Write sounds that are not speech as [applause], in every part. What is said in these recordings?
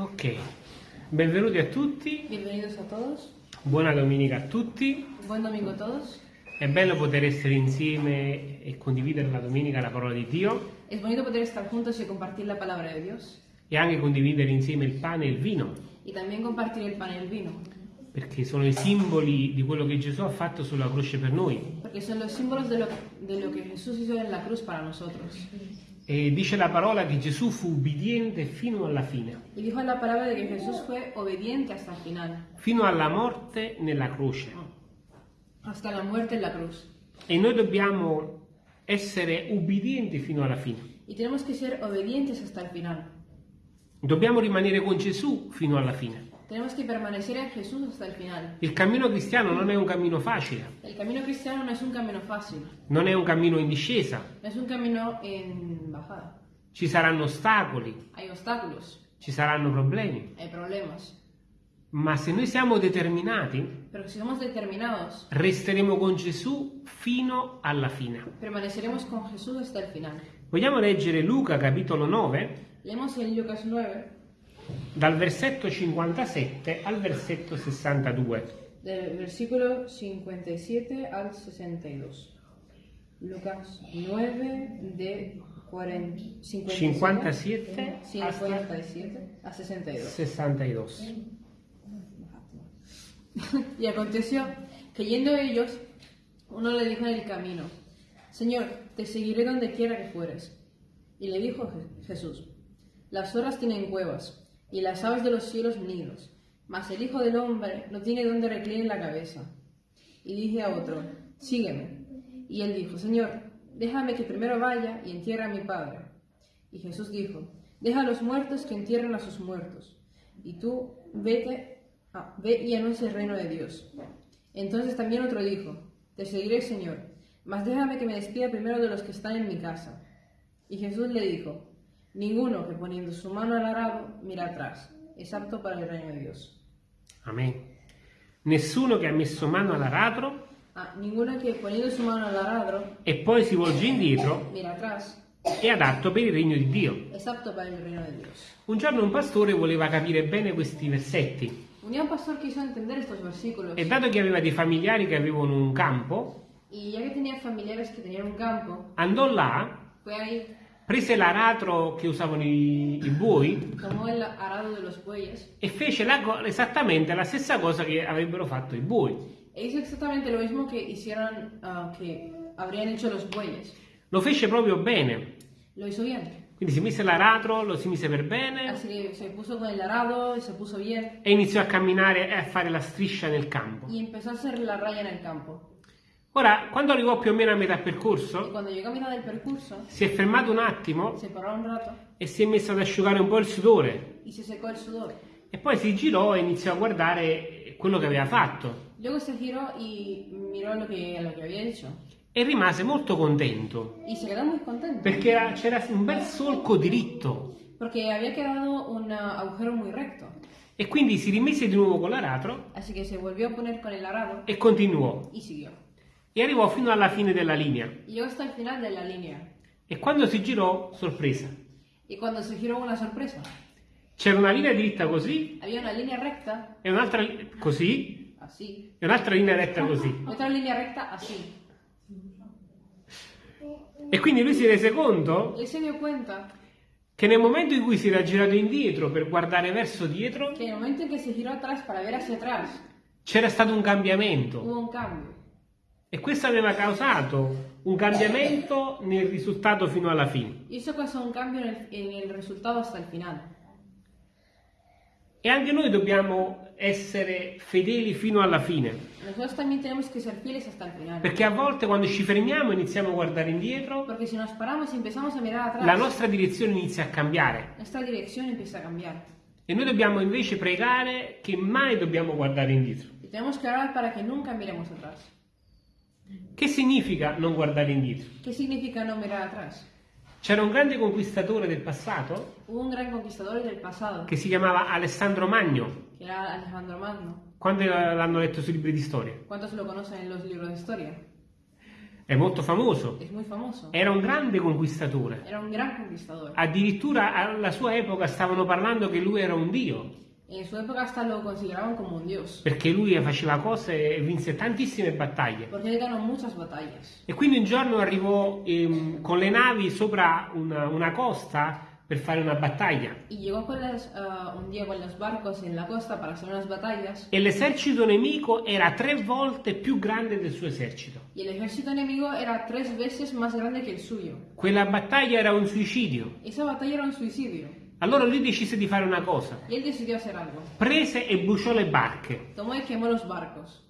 Ok, benvenuti a tutti, Bienvenidos a todos. buona domenica a tutti. Buen domingo a todos. È bello poter essere insieme e condividere la domenica la parola di Dio Es bonito poder estar juntos y compartir la palabra de Dios. e anche condividere insieme il pane e il vino, Y también compartir el pan y el vino. perché sono i simboli di quello che Gesù ha fatto sulla croce per noi. Porque son los símbolos de lo, de lo que Jesús hizo en la cruz para nosotros. E dice la parola che Gesù fu ubbidiente fino alla fine, Y dijo la palabra de que Jesús fue obediente hasta el final. fino alla morte nella croce. Hasta la muerte en la cruz. E noi dobbiamo essere ubbidienti fino alla fine. Y tenemos que ser obedientes hasta el final. Dobbiamo rimanere con Gesù fino alla fine. Tenemos que permanecer en Jesús hasta el final. Il cammino cristiano non è un cammino facile, El camino cristiano no es un camino fácil. non è un cammino in discesa, No es un camino en ci saranno ostacoli, Hay obstáculos, ci saranno problemi, hay problemas. ma se noi siamo determinati, Pero si somos determinados, resteremo con Gesù fino alla fine. permaneceremos con Jesús hasta el final. Vogliamo leggere Luca capitolo 9 Leemos en Lucas 9, dal versetto 57 al versetto 62. del versículo 57 al 62. Lucas 9, de 40, 57 57 a 62. 62. [laughs] Y aconteció que yendo ellos, uno le dijo en el camino, Señor, te seguiré donde quiera que fueres. Y le dijo Je- Jesús, las horas tienen cuevas, y las aves de los cielos nidos, mas el Hijo del Hombre no tiene donde recline la cabeza. Y dije a otro, sígueme. Y él dijo, Señor, déjame que primero vaya y entierre a mi Padre. Y Jesús dijo, deja a los muertos que entierren a sus muertos, y tú vete, ah, ve y anuncia el reino de Dios. Entonces también otro dijo, te seguiré, Señor, mas déjame que me despida primero de los que están en mi casa. Y Jesús le dijo, ninguno que poniendo su mano al arado mira atrás, es apto para el reino de Dios. Amen. Nessuno che ha messo mano all'aratro Ah, ninguno que poniendo su mano al e poi si volge indietro mira atrás, è adatto per il regno di Dio. es apto para el reino de Dios. Un giorno un pastore voleva capire bene questi versetti Un día un pastor quiso entender estos versículos e dato che aveva dei familiari che avevano un campo, y ya que tenía familiares que tenían un campo, andò là, fue ahí, prese l'aratro che usavano i, i buoi tomó el arado de los bueyes e fece la co- esattamente la stessa cosa che avrebbero fatto i buoi. E hizo exactamente lo mismo que hicieron, ah, que habrían hecho los bueyes. Lo fece proprio bene. Lo hizo bien. Quindi si mise l'aratro, lo si mise per bene Así que se puso con el arado y se puso bien e iniziò a camminare e a fare la striscia nel campo. y empezó a hacer la raya en el campo. Ora, quando arrivò più o meno a metà percorso, a mitad del percurso, si è fermato un attimo un rato e si è messo ad asciugare un po' il sudore y se secó el sudor. e poi si girò e iniziò a guardare quello che aveva fatto Luego se giró y miró lo que, lo que había hecho. e rimase molto contento Y se quedó muy contento. perché era- c'era un bel solco diritto Porque había quedado un ah, agujero muy recto. e quindi si rimise di nuovo con l'aratro Así que se volvió a poner con el arado e continuò y siguió. e arrivò fino alla fine della linea Y llegó hasta el final de la línea. e quando si girò, sorpresa, Y cuando se giró una sorpresa. c'era una linea dritta così Había una línea recta, e un'altra li- così así. e un'altra linea retta così Y otra línea recta, así. e quindi lui si rese conto se cuenta che nel momento in cui si era girato indietro per guardare verso dietro que en el momento en que se giró atrás para ver hacia atrás, c'era stato un cambiamento un cambio. e questo aveva causato un cambiamento nel risultato fino alla fine. Eso causó un cambio en el, en el resultado hasta el final. E anche noi dobbiamo essere fedeli fino alla fine, perché a volte quando ci fermiamo e iniziamo a guardare indietro, a la nostra direzione inizia a cambiare a cambiar. e noi dobbiamo invece pregare che mai dobbiamo guardare indietro. Che significa non guardare indietro? ¿Qué significa no mirar atrás? C'era un grande conquistatore del passato un gran conquistador del pasado, che si chiamava Alessandro Magno, que era Alejandro Magno. quando l'hanno letto sui libri di storia. ¿Cuántos lo conocen en los libros de historia? è molto famoso. famoso. Era un grande conquistatore. Era un gran conquistador. Addirittura alla sua epoca stavano parlando che lui era un dio, En su hasta lo consideraban como un dios, perché lui faceva cose e vinse tantissime battaglie. él ganó muchas batallas. E quindi un giorno arrivò ehm, con le navi sopra una, una costa per fare una battaglia. Las, ah, un día con los barcos en la costa para hacer unas batallas. E l'esercito nemico era tre volte più grande del suo esercito. Y el ejército enemigo era tres veces más grande que el suyo. Quella battaglia era un suicidio. Esa batalla era un suicidio. Allora lui decise di fare una cosa. Y él decidió hacer algo. Prese e bruciò le barche. Tomó y quemó los barcos.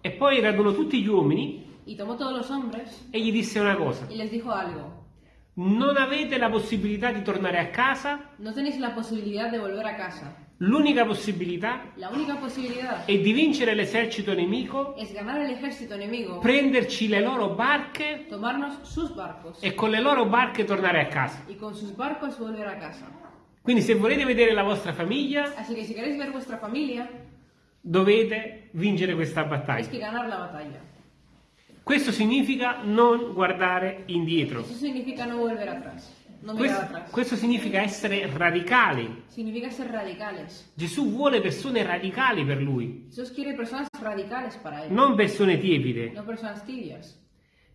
E poi radunò tutti gli uomini Y tomó todos los hombres e gli disse una cosa. y les dijo algo. Non avete la possibilità di tornare a casa, No tenéis la posibilidad de volver a casa. L'unica possibilità è di vincere l'esercito nemico, enemigo, prenderci le loro barche barcos e con le loro barche tornare a casa. y con sus barcos volver a casa. Quindi se volete vedere la vostra famiglia, Así que si queréis ver vuestra familia, dovete vincere questa battaglia. que ganar la batalla. Questo significa non guardare indietro. Eso significa no volver atrás, Questo, questo significa essere radicali. Significa ser radicales. Gesù vuole persone radicali per lui, non persone tiepide. no.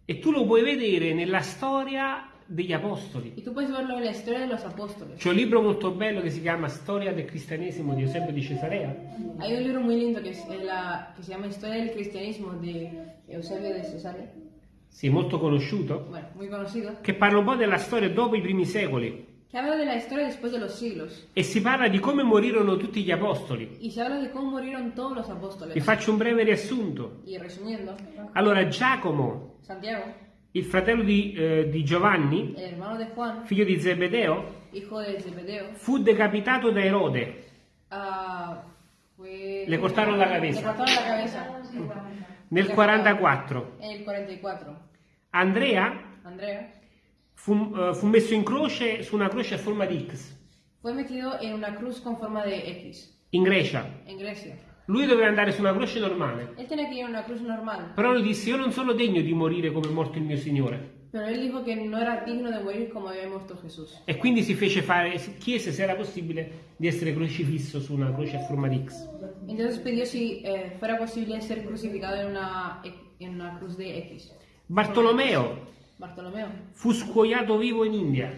E tu lo puoi vedere nella storia degli apostoli. Y tú puedes verlo en la historia de los apóstoles. C'è un libro molto bello che si chiama Storia del cristianesimo di Eusebio di Cesarea. Hay un libro muy lindo la, que se llama Historia del Cristianismo de Eusebio de Cesarea, Sì, molto conosciuto, bueno, muy conocido, che parla un po' della storia dopo i primi secoli que habla de la historia después de los siglos. e si parla di come morirono tutti gli apostoli. Y se habla de cómo murieron todos los Vi apóstoles. faccio un breve riassunto. Y resumiendo, Allora, Giacomo, Santiago, il fratello di, eh, di Giovanni, el hermano de Juan, figlio di Zebedeo, hijo de Zebedeo, fu decapitato da Erode. ah, fue... Le cortaron la cabeza. Le cortaron la cabeza Nel 44. en el 44. Andrea Andrea fu, eh, fu messo in croce su una croce a forma di X fue metido en una cruz con forma de X in Grecia. en Grecia. Lui doveva andare su una croce normale, Él tenía que ir a una cruz normal, però lui disse io non sono degno di morire come è morto il mio Signore. Pero él dijo que no era digno de morir como había muerto Jesús. E quindi si fece fare, chiese se era possibile di essere crocifisso su una croce a forma di X. Entonces pidió si eh, fuera posible ser crucificado en una, en una cruz de X. Bartolomeo Bartolomeo. fu scuoiato vivo in India.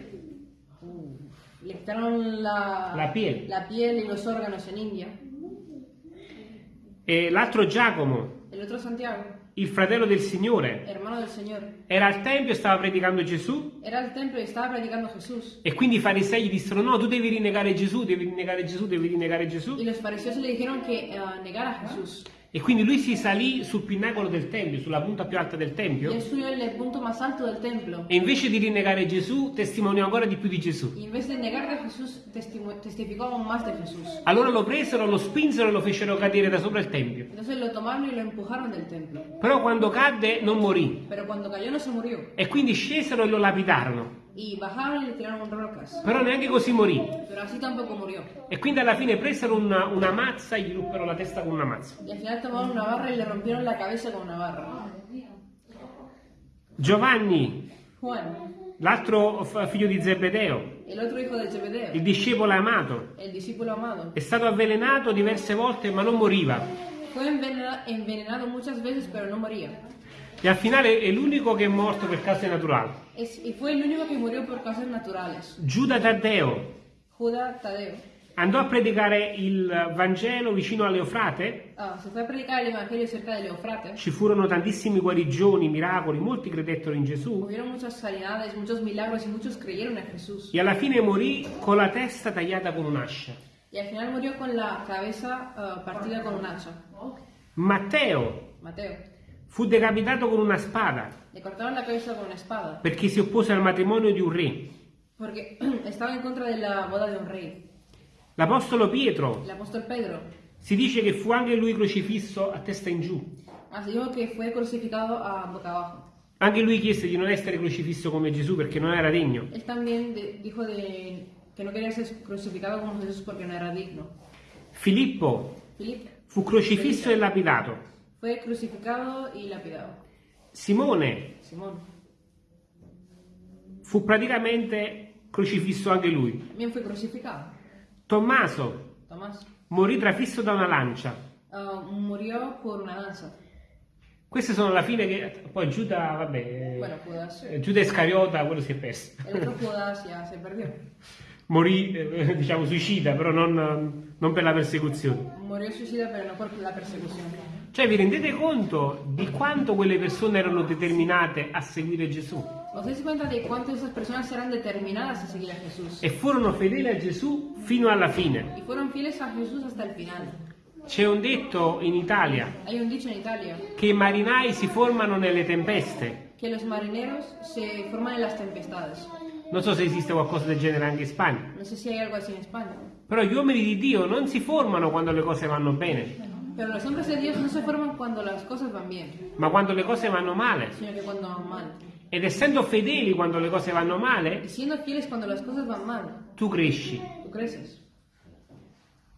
Le quitaron la, La piel. la piel y los órganos en India. E l'altro Giacomo, El otro Santiago, il fratello del Signore, hermano del Señor, era al tempio e stava predicando Gesù era al templo y estaba predicando Jesús. e quindi i farisei gli dissero no, tu devi rinnegare Gesù, devi rinnegare Gesù, devi rinnegare Gesù. Y los fariseos le dijeron que eh, negara a Jesús. E quindi lui si salì sul pinnacolo del tempio, sulla punta più alta del tempio él subió el punto más alto del templo. e invece di rinnegare Gesù testimoniò ancora di più di Gesù. Y en vez de negar a Jesús, testificó aún más de Jesús. Allora lo presero, lo spinsero e lo fecero cadere da sopra il tempio. Entonces lo tomaron y lo empujaron del templo. Però quando cadde non morì Pero cuando cayó no se murió. e quindi scesero e lo lapidarono. Y bajaron y le tiraron rocas. Però neanche così morì. Pero así tampoco murió. E quindi alla fine presero una, una mazza e gli ruppero la testa con una mazza. Y al final tomaron una barra y le rompieron la cabeza con una barra. Giovanni, l'altro figlio di Zebedeo, de il Zebedeo, discepolo amato, amado, è stato avvelenato diverse volte ma non moriva. fue envenena- envenenado muchas veces pero no moría. E al finale è l'unico che è morto per cause naturali. Es- y fue el único que murió por causas naturales. Giuda Taddeo Judas Tadeo andò a predicare il Vangelo vicino all'Eufrate. ah, fue a predicar el Evangelio cerca del Eufrate. Ci furono tantissimi guarigioni, miracoli, molti credettero in Gesù. Sanidades, milagros. E alla fine morì con la testa tagliata con un'ascia. Y al final murió con la cabeza ah, partida con un hacha. Matteo Mateo. Fu decapitato con una spada Le cortaron la cabeza con una espada perché si oppose al matrimonio di un re. porque estaba en contra de la boda de un rey. L'apostolo Pietro El apóstol Pedro si dice che fu anche lui crocifisso a testa in giù. así dijo que fue crucificado a boca abajo. Anche lui chiese di non essere crocifisso come Gesù perché non era degno. Él también dijo de, que no quería ser crucificado como Jesús porque no era digno. Filippo Filip fu crocifisso e lapidato. Fue crucificado y lapidado. Simone Simón, fu praticamente crocifisso anche lui. también fue crucificado. Tommaso Tomás morì trafisso da una lancia. ah, murió por una lanza. Queste sono la fine che poi Giuda, vabbè, Bueno, Judas. eh, Giuda Iscariota, quello si è perso. El otro Judas ya se perdió. Morì, eh, diciamo, suicida, però non, non per la persecuzione. Murió suicida, pero no por la persecución. Cioè, vi rendete conto di quanto quelle persone erano determinate a seguire Gesù? ¿Os cuenta de cuánto esas personas eran determinadas a seguir a Jesús? E furono fedeli a Gesù fino alla fine. Y fueron fieles a Jesús hasta el final. C'è un detto in Italia Hay un dicho en Italia che i marinai si formano nelle tempeste. que los marineros se forman en las tempestades. Non so se esiste qualcosa del genere anche in Spagna. No sé si hay algo así en España. Però gli uomini di Dio non si formano quando le cose vanno bene, Pero los hombres de Dios no se forman cuando las cosas van bien, ma quando le cose vanno male. sino que cuando van mal. Ed essendo fedeli quando le cose vanno male, siendo fieles cuando las cosas van mal, tu cresci. tú creces.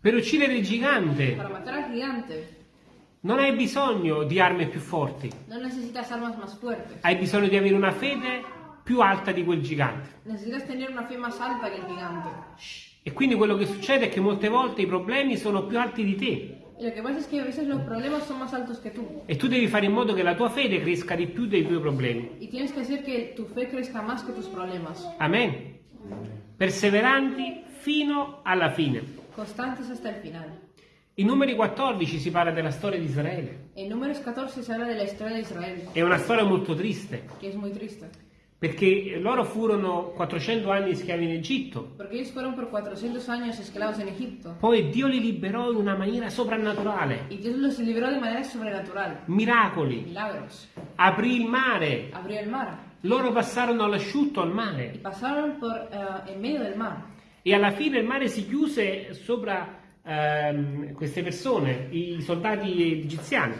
Per uccidere il gigante Para matar al gigante non hai bisogno di armi più forti, no necesitas armas más fuertes. hai bisogno di avere una fede più alta di quel gigante. Necesitas tener una fe más alta que el gigante. E quindi quello che succede è che molte volte i problemi sono più alti di te lo que pasa es que a veces los problemas son más altos que tú. e tu devi fare in modo che la tua fede cresca di più dei tuoi problemi. Y tienes que hacer que tu fe crezca más que tus problemas. Amen. Perseveranti fino alla fine. Constantes hasta el final. In numeri 14 si parla della storia di Israele. En Números 14 se habla de la historia de Israel, È una storia molto triste, que es muy triste. Perché loro furono 400 anni schiavi in Egitto, Porque ellos fueron por 400 años esclavos en Egipto. poi Dio li liberò in una maniera soprannaturale, Y Dios los libró de manera sobrenatural. miracoli, Milagros. aprì il mare, Abrió el mar. loro passarono all'asciutto al Y mare pasaron por eh, en medio del mar. e alla fine il mare si chiuse sopra ehm, queste persone, i soldati egiziani,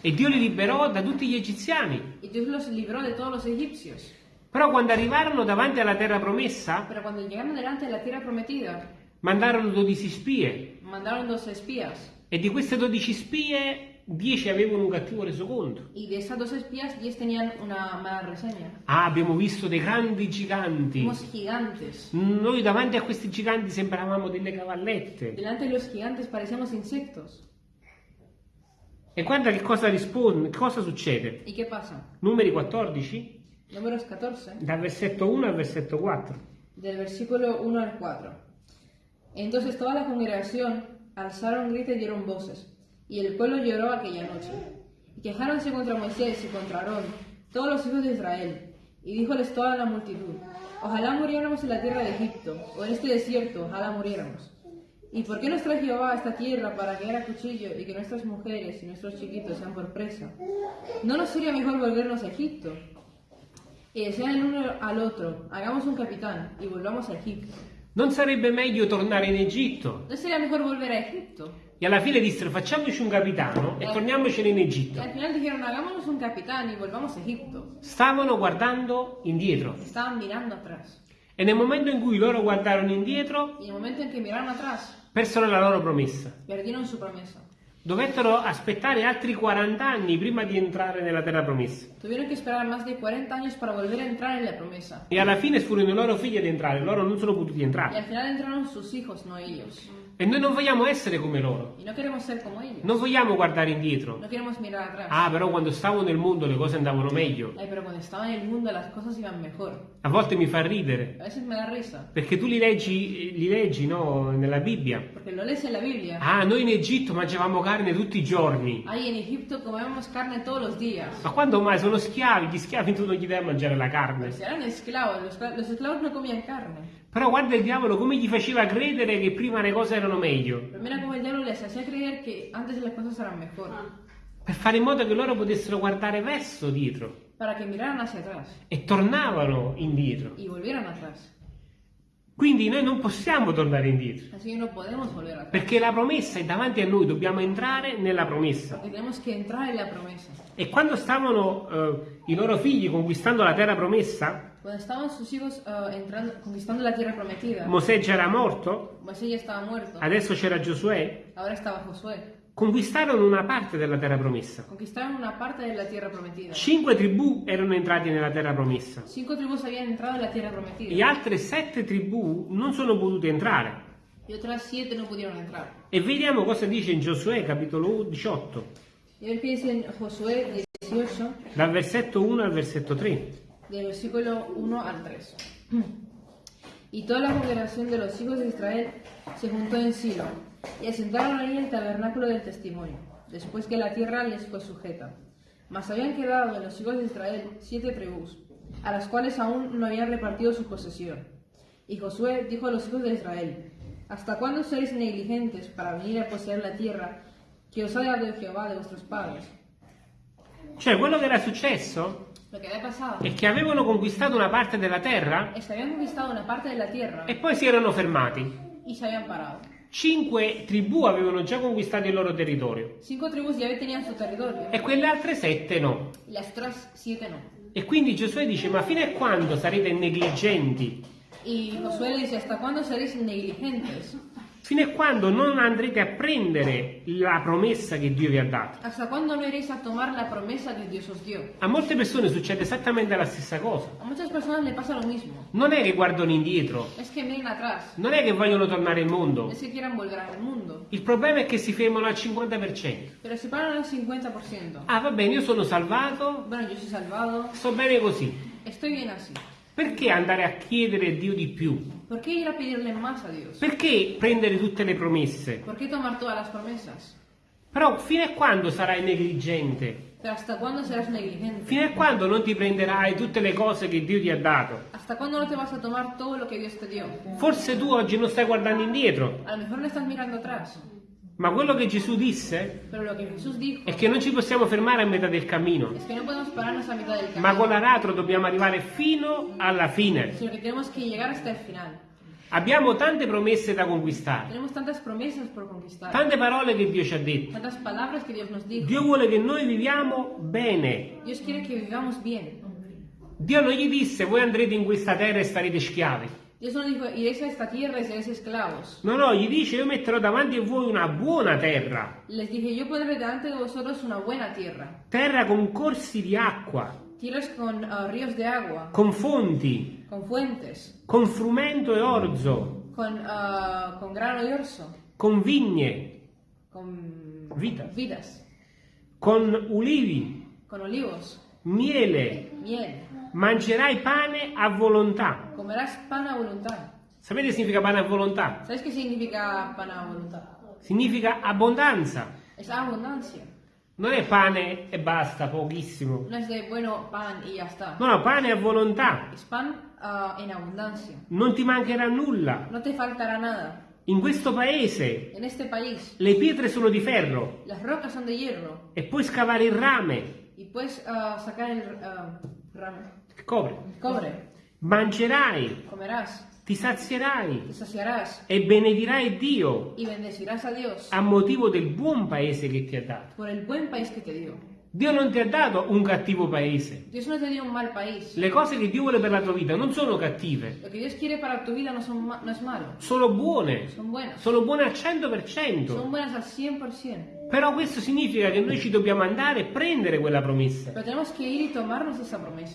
e Dio li liberò da tutti gli egiziani. Y Dios los libró de todos los egipcios. Però quando arrivarono davanti alla terra promessa, Pero cuando llegaron delante de la tierra prometida, mandarono 12 spie mandaron dos espías. e di queste 12 spie 10 avevano un cattivo resoconto. Y de esas dos espías, 10 tenían una mala reseña. Ah, abbiamo visto dei grandi giganti. Noi davanti a questi giganti sembravamo delle cavallette. Delante de los gigantes parecíamos insectos. E guarda che cosa risponde, che cosa succede. ¿Y qué pasa? Numeri 14, Números 14, dal versetto 1 al versetto 4. del versículo 1 al 4. Entonces toda la congregación alzaron grito y dieron voces, y el pueblo lloró aquella noche. Y quejáronse contra Moisés y contra Aarón, todos los hijos de Israel. Y díjoles toda la multitud, ojalá muriéramos en la tierra de Egipto, o en este desierto, ojalá muriéramos. ¿Y por qué nos trae Jehová a esta tierra para caer a cuchillo y que nuestras mujeres y nuestros chiquitos sean por presa? ¿No nos sería mejor volvernos a Egipto? Y decían el uno al otro, hagamos un capitán y volvamos a Egipto. Non sarebbe meglio tornare in Egitto? ¿No sería mejor volver a Egipto? E alla fine dissero facciamoci un capitano e torniamocene in Y Egitto. al final dijeron, hagámonos un capitán y volvamos a Egipto. Stavano guardando indietro. Estaban mirando atrás. E nel momento in cui loro guardarono indietro, Y en el momento en que miraron atrás, persero la loro promessa. perdieron su promesa. Dovettero aspettare altri 40 anni prima di entrare nella terra promessa. Tuvieron que esperar más de 40 años para volver a entrar en la promesa. E alla fine furono i loro figli ad entrare, loro non sono potuti Y entrare. al final entraron sus hijos, no ellos. E noi non vogliamo essere come loro. Y no queremos ser como ellos. Non vogliamo guardare indietro. No queremos mirar atrás. Ah, però quando stavo nel mondo le cose andavano meglio. Ay, pero cuando estaba en el mundo las cosas iban mejor. A volte mi fa ridere. A veces me da risa. Perché tu li leggi, li leggi no, nella Bibbia. Porque lo lees en la Biblia. Ah, noi in Egitto mangiavamo carne tutti i giorni. Ahí en Egipto comemos carne todos los días. Ma quando mai sono schiavi? Gli schiavi tu non gli dai a mangiare la carne. Si eran esclavos, los, los esclavos no comían carne. Però guarda il diavolo come gli faceva credere che prima le cose erano meglio. Mira cómo el diablo les hacía creer que antes las cosas eran mejor. Per fare in modo che loro potessero guardare verso dietro. Para que miraran hacia atrás E tornavano indietro. y volvieran atrás. Quindi noi non possiamo tornare indietro. No. Perché la promessa è davanti a noi, dobbiamo entrare nella promessa. Porque tenemos que entrar en la promesa. E quando stavano eh, i loro figli conquistando la terra promessa, Cuando estaban sus hijos eh, entrando, conquistando la tierra prometida, Mosè già era morto, Moisés ya estaba muerto. adesso c'era Giosuè, Ahora estaba Josué. conquistarono una parte della terra promessa. conquistaron una parte de la tierra prometida. Cinque tribù erano entrati nella terra promessa. Cinco tribus habían entrado en la tierra prometida E altre sette tribù non sono potute entrare. y otras siete no pudieron entrar. E vediamo cosa dice in Giosuè capitolo 18, Y ver qué dice en Josué 18, dal versetto 1 al versetto 3. Del versículo 1 al 3. Y toda la congregación de los hijos de Israel se juntó en Silo y asentaron ahí el tabernáculo del testimonio, después que la tierra les fue sujeta. Mas habían quedado en los hijos de Israel siete tribus, a las cuales aún no habían repartido su posesión. Y Josué dijo a los hijos de Israel, ¿Hasta cuándo seréis negligentes para venir a poseer la tierra que os ha dado Jehová de vuestros padres? Cioè, quello che era successo È che avevano conquistato una parte della terra es que habían conquistado una parte de la tierra e poi si erano fermati. Cinque tribù avevano già conquistato il loro territorio territorio e quelle altre sette no. no. E quindi Giosuè dice, ma fino a quando sarete negligenti? Y Josué le dice, ¿hasta cuándo seréis negligentes? Fino a quando non andrete a prendere la promessa che Dio vi ha dato? ¿Hasta cuándo no iréis a tomar la promesa que Dios os dio? A molte persone succede esattamente la stessa cosa. A muchas personas le pasa lo mismo. Non è che guardano indietro, Es que miren atrás, non è che vogliono tornare al mondo. es que quieran volver al mundo, Il problema è che si fermano al 50%. pero se paran al 50%. Ah, va bene, io sono salvato, Bueno, yo soy salvado, sto bene così. estoy bien así. Perché andare a chiedere a Dio di più? ¿Por qué ir a pedirle más a Dios? Perché prendere tutte le promesse? ¿Por qué tomar todas las promesas? Però fino a quando sarai negligente? Pero ¿hasta cuándo serás negligente? Fino a quando non ti prenderai tutte le cose che Dio ti ha dato? ¿Hasta cuándo no te vas a tomar todo lo que Dios te dio? Forse tu oggi non stai guardando indietro, A lo mejor no estás mirando atrás, ma quello che Gesù disse pero lo que Jesús dijo è che non ci possiamo fermare a metà del cammino, es que no podemos pararnos a mitad del ma camino, con l'aratro dobbiamo arrivare fino alla fine. sino que tenemos que llegar hasta el final. Abbiamo tante promesse da conquistare, tante parole che Dio ci ha detto. que. Dio vuole che noi viviamo bene. Que. Dio non gli disse voi andrete in questa terra e starete schiavi. Dios no dijo, iréis a esta tierra y seréis esclavos. No, no, gli dice io metterò davanti a voi una buona terra, Les dije, yo pondré delante de vosotros una buena tierra, terra con corsi di acqua, tierras con ah, ríos de agua, con fonti, con fuentes, con frumento e orzo, con, ah, con grano y orzo, con vigne, con Vidas. vidas, con ulivi, con olivos, miele. miel. Mangerai pane a volontà. Comerás pan a voluntad. Sapete che significa pane a volontà? ¿Sabes qué significa pan a voluntad? Significa abbondanza. Es abundancia. Non è pane e basta, pochissimo. No es de, bueno, pan y ya está. No, no, pane a volontà. Es pan ah, en abundancia. Non ti mancherà nulla. No te faltará nada. In questo paese país, le pietre sono di ferro hierro e puoi scavare il rame y puedes ah, sacar el ah, ramo- copre. cobre. Mangerai, Comerás, ti sazierai te saciarás e benedirai Dio Dios a motivo del buon paese che ti ha dato. dio. Dio non ti ha dato un cattivo paese. No un mal país. Le cose che Dio vuole per la tua vita non sono cattive, no, son no sono buone. son. Sono buone al Son 100%. buenas al 100%. Però questo significa che noi ci dobbiamo andare e prendere quella promessa.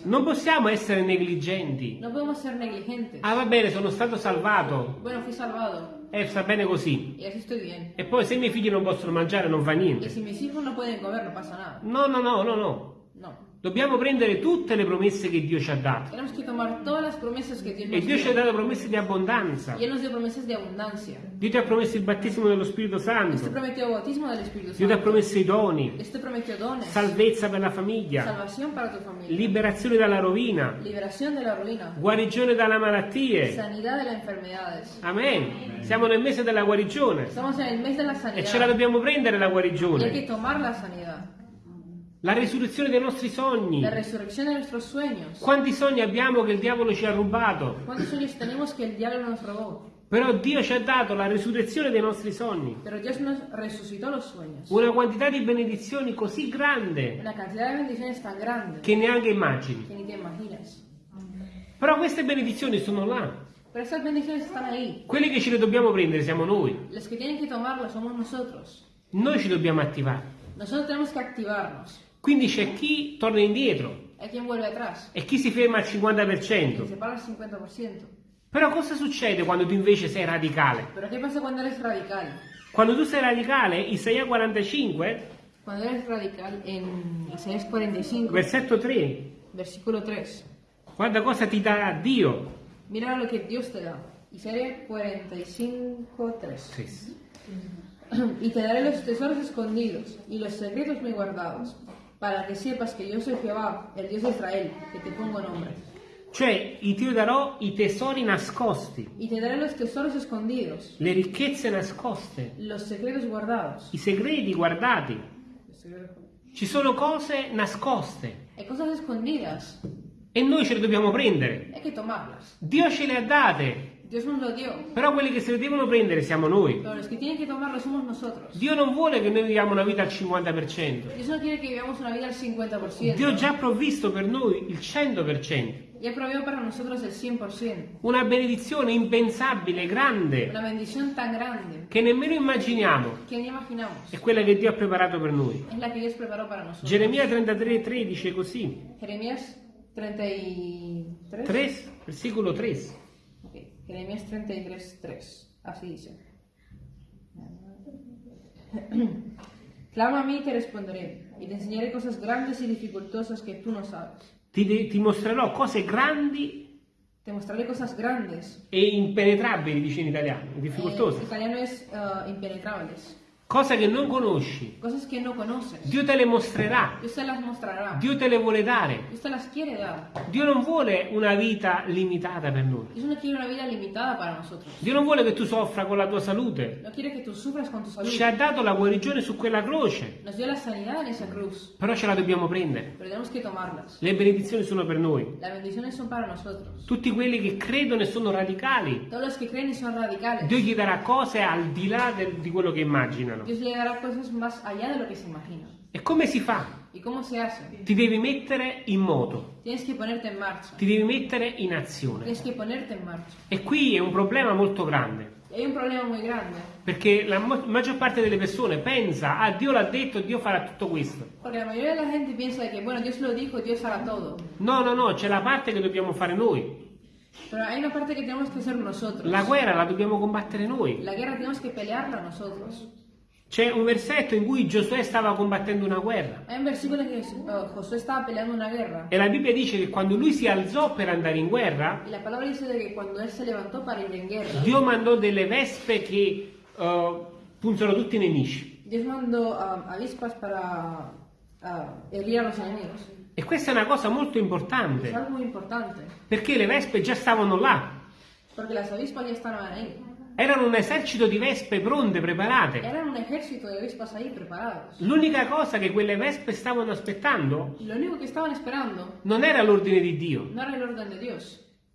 Non possiamo essere negligenti. No podemos ser negligentes. Ah, va bene, sono stato salvato. Bueno, fui salvado E sta bene così. y así estoy bien. E poi se i miei figli non possono mangiare non fa niente. si mis hijos no pueden comer, no pasa nada. No, no, no, no, no. No. Dobbiamo prendere tutte le promesse che Dio ci ha dato. Tenemos que tomar todas las promesas que Dios E nos Dio ci ha dato promesse di abbondanza. Y Él nos dio promesas de abundancia. Dio ti ha promesso il battesimo dello Spirito Santo. prometió el bautismo del Espíritu Dio ti ha promesso i doni, prometió dones, salvezza per la famiglia, salvación para tu familia, liberazione dalla rovina, liberación de la ruina, guarigione dalle malattie. sanidad de las enfermedades. Amen. Siamo nel mese della guarigione Estamos en el mes de la e ce la dobbiamo prendere la y hay guarigione. que tomar la sanidad. La risurrezione dei nostri sogni. La resurrección de nuestros sueños. Quanti sogni abbiamo che il diavolo ci ha rubato? ¿Cuántos sueños tenemos que el diablo nos robó? Però Dio ci ha dato la risurrezione dei nostri sogni. Pero Dios nos resucitó los sueños. Una quantità di benedizioni così grande Una cantidad de bendiciones tan grande che neanche immagini. que ni te imaginas. Però queste benedizioni sono là. Pero estas bendiciones están ahí. Quelli che ce le dobbiamo prendere siamo noi. Los que tienen que tomarlas somos nosotros. Noi ci dobbiamo attivare. Nosotros tenemos que activarnos. Quindi c'è chi torna indietro Hay quien vuelve atrás e chi si ferma al y 50%. se para al 50%. Però cosa succede quando tu invece sei radicale? Pero ¿qué pasa cuando eres radical? Quando tu sei radicale, Isaia 45, Cuando eres radical, en Isaías 45, versetto 3, versículo 3, guarda cosa ti dà Dio. mira lo que Dios te da. Isaías 45, 3. 3. Y te daré los tesoros escondidos y los secretos muy guardados, para que sepas que yo soy Jehová, el Dios de Israel, que te pongo nombre. Cioè, ti darò i tesori nascosti, Y te daré los tesoros escondidos, le ricchezze nascoste, los secretos guardados. i segreti guardati. Los secretos- Ci sono cose nascoste Hay cosas escondidas, e noi ce le dobbiamo prendere. hay que tomarlas. Dio ce le ha date, Dios nos lo dio, però quelli che se le devono prendere siamo noi. pero los que tienen que tomarlo somos nosotros. Dio non vuole che noi viviamo una vita al 50%. Dios no quiere que vivamos una vida al 50%. Dio ha già provvisto per noi il 100%. Ya proveyó para nosotros el 100%. Una benedizione impensabile, grande, Una bendición tan grande che nemmeno immaginiamo. que ni imaginamos. È quella che Dio ha preparato per noi. Es la que Dios preparó para nosotros. Geremia 33, dice così. Jeremías 33. 3, versículo 3. Jeremías 33, 3. Así dice. Clama a mí y te responderé, y te enseñaré cosas grandes y dificultosas que tú no sabes. Ti, ti mostrerò cose grandi Te mostraré cosas grandes. e impenetrabili, dice in italiano, En difficoltose. italiano es ah, impenetrables. Cose che non conosci. Cosas que no conoces. Dio te le mostrerà. Dios te las mostrará. Dio te le vuole dare. Dios te las quiere dar. Dio non vuole una vita limitata per noi. Dios no quiere una vida limitada para nosotros. Dio non vuole che tu soffra con la tua salute. No quiere que tú sufras con tu salud. Ci ha dato la guarigione su quella croce, Nos dio la sanidad en esa cruz, però ce la dobbiamo prendere. pero tenemos que tomarlas. Le benedizioni sono per noi. Las bendiciones son para nosotros. Tutti quelli che credono e sono radicali, Todos los que creen y son radicales. Dio gli darà cose al di là del- di quello che immaginano. Dios le dará cosas más allá de lo que se imagina. E come si fa? ¿Y cómo se hace? Ti devi mettere in moto, Tienes que ponerte en marcha. ti devi mettere in azione. Tienes que ponerte en marcha. E qui è un problema molto grande, hay un problema muy grande, perché la maggior parte delle persone pensa, ah Dio l'ha detto, Dio farà tutto questo. porque la mayoría de la gente piensa de que, bueno, Dios lo dijo, Dios hará todo. No, no, no, c'è la parte che dobbiamo fare noi. Pero hay una parte que tenemos que hacer nosotros. La guerra la dobbiamo combattere noi. La guerra tenemos que pelearla nosotros. C'è un versetto in cui Giosuè stava combattendo una guerra. Hay un versículo en que eh, Josué estaba peleando una guerra. E la Bibbia dice che quando lui si alzò per andare in guerra, Y la palabra dice que cuando él se levantó para ir en guerra, Dio mandò delle vespe che eh, punzano tutti i nemici. Dios mandó ah, avispas para ah, herir a los enemigos. E questa è una cosa molto Es importante, algo muy importante, perché le vespe già stavano là. porque las avispas ya estaban ahí. Erano un esercito di vespe pronte, preparate. Eran un ejército de avispas ahí preparados. L'unica cosa che quelle vespe stavano aspettando esperando non era l'ordine di Dio. no.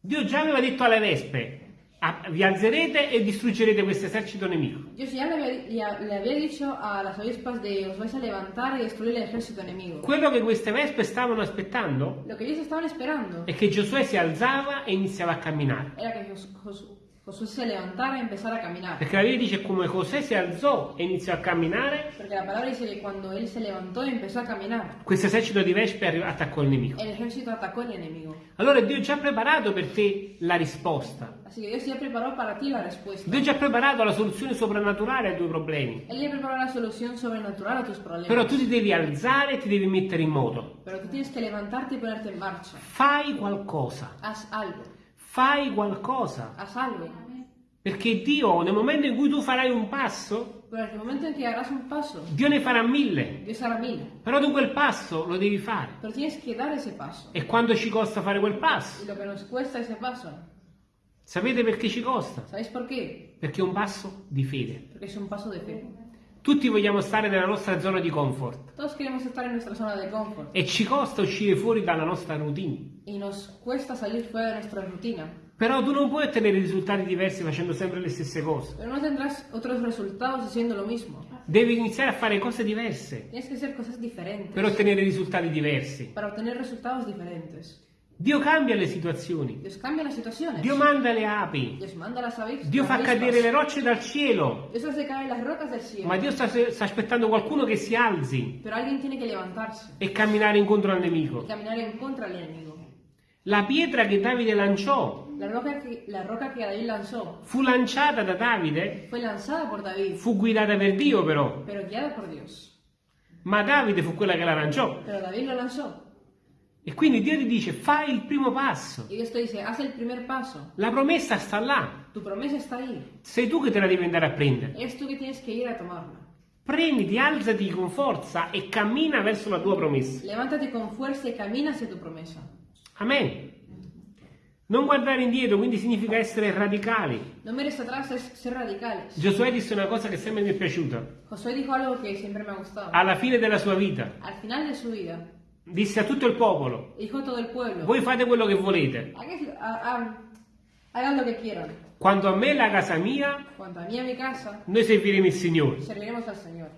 Dio già aveva detto alle vespe, "Ah, vi alzerete e distruggerete questo esercito nemico. Dios ya le había, ya le había dicho a las avispas de os vais a levantar y destruir el ejército enemigo. Quello che queste vespe stavano aspettando Lo estaban esperando è che Giosuè si alzava e iniziava a camminare. era Jos- Jos- Josué levantara y empezara a caminar. Perché la Bibbia dice come José si alzò e iniziò a camminare, Porque la palabra dice que cuando él se levantó y empezó a caminar, questo esercito di vespe arri- attaccò il nemico. el ejército atacó al enemigo. Allora Dio ha già preparato per te la risposta. Así que Dios ya preparó para ti la respuesta. Dio ha già preparato la soluzione soprannaturale ai tuoi problemi. Él ya preparó la solución sobrenatural a tus problemas. Però tu ti devi alzare e ti devi mettere in moto. Pero tú tienes que levantarte y ponerte en marcha. Fai qualcosa. Haz algo. Fai qualcosa. Haz algo. Perché Dio, nel momento in cui tu farai un passo, paso, Dio ne farà mille. Dios hará mil. Però tu quel passo lo devi fare. E quanto ci costa fare quel passo? Sapete perché ci costa? Perché è un passo di fede. Porque es un paso de fe. Tutti vogliamo stare nella nostra zona di comfort Todos queremos estar en nuestra zona de confort e ci costa uscire fuori dalla nostra routine. y nos cuesta salir fuera de nuestra rutina. Però tu non puoi ottenere risultati diversi facendo sempre le stesse cose. Pero no tendrás otros resultados haciendo lo mismo. Devi iniziare a fare cose diverse Tienes que hacer cosas diferentes per ottenere risultati diversi. para obtener resultados diferentes. Dio cambia le situazioni. Dios cambia las situaciones. Dio manda le api. Dios manda las avispas. Dio fa cadere le rocce dal cielo. Dios hace caer las rocas del cielo. Ma Dio sta, sta aspettando qualcuno che si alzi Pero alguien tiene que levantarse e camminare incontro al nemico. caminar en contra del enemigo. La pietra che Davide lanciò La roca, que, la roca que David lanzó fu lanciata da Davide, David, fu guidata per Dio però. pero guiada por Dios. Ma Davide fu quella che la lanciò. Pero David lo lanzó. E quindi Dio ti dice fai il primo passo. Y Dios te dice, haz el primer paso. La promessa sta là. Tu promesa está ahí. Sei tu che te la devi andare a prendere. Es tú que tienes que ir a tomarla. Prenditi, alzati con forza e cammina verso la tua promessa. Levántate con fuerza y camina hacia tu promesa. Amen. Non guardare indietro, quindi significa essere radicali. No mires atrás, es ser radicales. Giosuè disse una cosa che sempre mi è piaciuta. Josué dijo algo que siempre me ha gustado. Alla fine della sua vita, Al final de su vida, disse a tutto il popolo, pueblo, voi fate quello che volete. "Hagas- ha- ha- hagan lo que quieran. Quanto a me la casa mia, Cuanto a mí y a mi casa, noi serviremo il Signore. serviremos al Señor.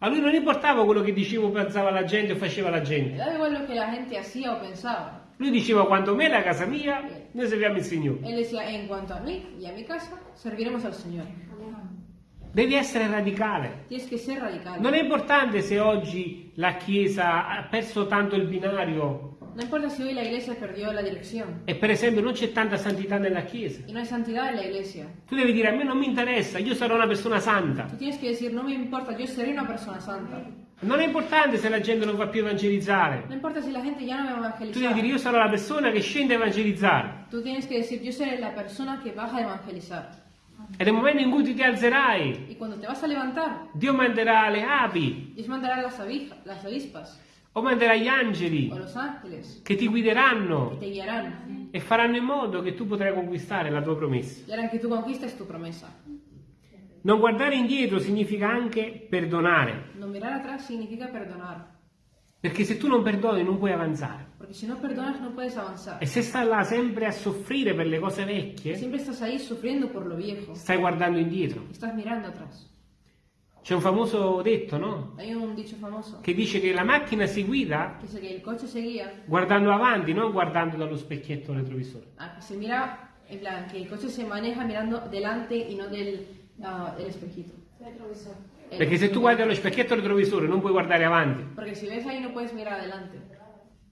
A lui non importava quello che dicevo, pensava la gente o faceva la gente. la gente hacía o pensaba. Lui diceva quanto a me la casa mia, noi serviamo il Signore. Él decía, en cuanto a mí y a mi casa, serviremos al Señor. Devi essere radicale. Tienes que ser radical. Non è importante se oggi la Chiesa ha perso tanto il binario No importa si hoy la iglesia perdió la dirección e per esempio non c'è tanta santità nella Chiesa. y no hay santidad en la iglesia. Tu devi dire a me non mi interessa, io sarò una persona santa. Tú tienes que decir, no me importa, yo seré una persona santa. Non è importante se la gente non va più a evangelizzare. No importa si la gente ya no me va a Tu devi dire io sarò la persona che scende a evangelizzare. Tú tienes que decir, yo seré la persona que baja a evangelizar. E nel momento in cui ti alzerai, Y cuando te vas a levantar, Dio manderà le api. Dios mandará las, avispas. O manderà gli angeli ángeles. che ti guideranno te guiarán. e faranno in modo che tu potrai conquistare la tua promessa. Non guardare indietro significa anche perdonare, No mirar atrás significa perdonar. Perché se tu non perdoni non puoi avanzare. Porque si no perdonas no puedes avanzar. E se stai là sempre a soffrire per le cose vecchie, Siempre estás ahí sufriendo por lo viejo. stai guardando indietro. Estás mirando atrás. C'è un famoso detto, no? Hay un dicho famoso Che dice che la macchina si guida que dice que el coche se guía, guardando avanti, non guardando dallo specchietto retrovisore. ah, se mira, en plan, que el coche se maneja mirando delante y no del, ah, del espejito. Perché se tu guardi allo specchietto retrovisore non puoi guardare avanti. Porque si ves ahí no puedes mirar adelante.